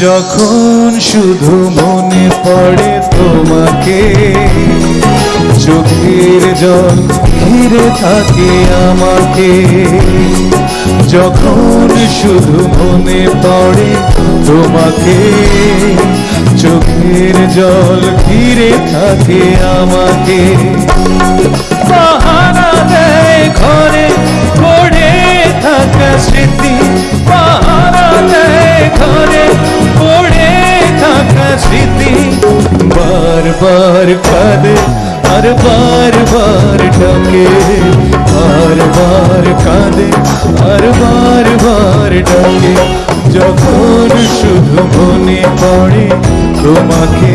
যখন শুধু মনে পড়ে তোমাকে, চোখের জল ঘিরে থাকে আমাকে, যখন শুধু মনে পড়ে তোমাকে, চোখের জল ঘিরে থাকে আমাকে। দেয় ঘরে বারবার কাঁদে আর বারবার ডাকে বারবার কাঁদে আর বারবার ডাকে যখন শুধু মনে পড়ে তোমাকে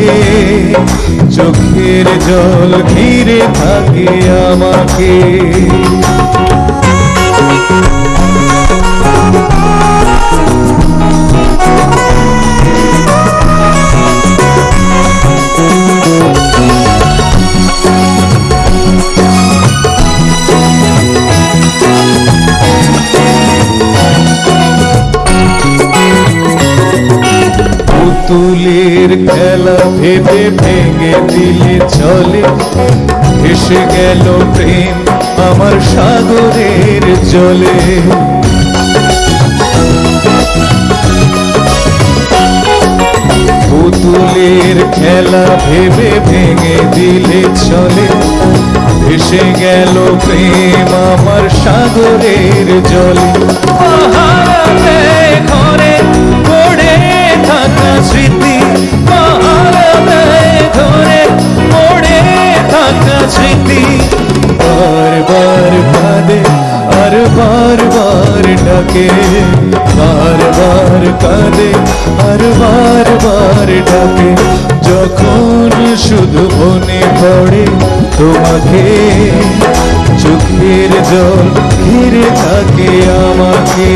চোখের জল ঘিরে থাকে আমাকে পুতুলের খেলা ভেবে ভেঙে দিলে চলে। এসে গেল প্রেম আমার সাগরের জলে। পুতুলের খেলা ভেবে ভেঙে দিলে চলে। এসে গেল প্রেম আমার সাগরের জলে। ডাকে বারবার কাঁদে আর বারবার ডাকে যখন শুধু মনে পড়ে তোমাকে চোখের জল ঘিরে থাকে আমাকে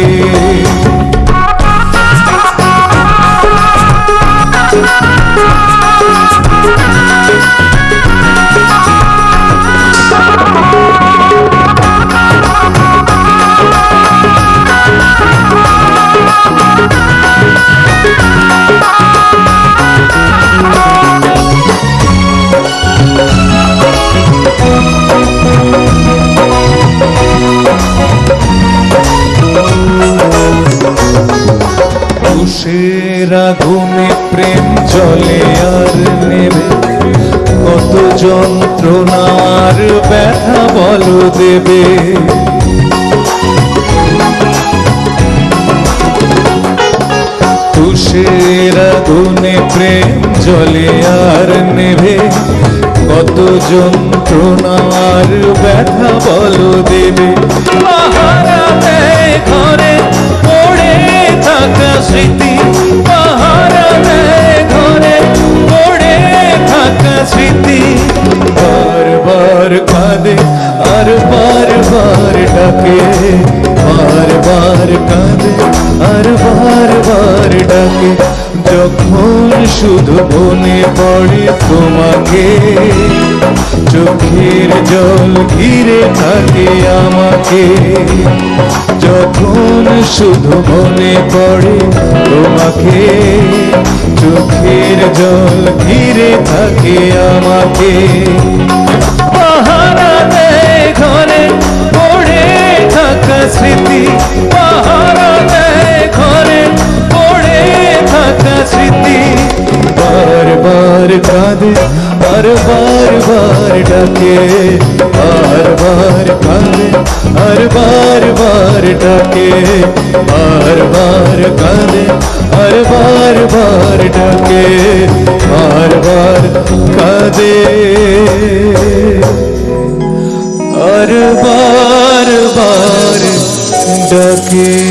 তুষের আগুনে প্রেম জলে আর নেবে। কত যন্ত্রণার ব্যথা বলো দেবে। তুষের আগুনে প্রেম জলে আর নেবে। কত যন্ত্রণার ব্যথা বলো দেবে। ঘরে কাঁদে আর বারবার ডাকে বারবার কাঁদে আর বারবার ডাকে যখন শুধু মনে পড়ে তোমাকে চোখের জল ঘিরে থাকে আমাকে। যখন শুধু মনে পড়ে তোমাকে, চোখের জল ঘিরে থাকে আমাকে। থাকা স্মৃতি পাহারা দেয় ঘরে পড়ে থাকা স্মৃতি বারবার কাঁদে আর বারবার ডাকে বারবার কাঁদে আর বারবার ডাকে বারবার কাঁদে আর বারবার ডাকে বারবার কাঁদে আর বারবার ডাকে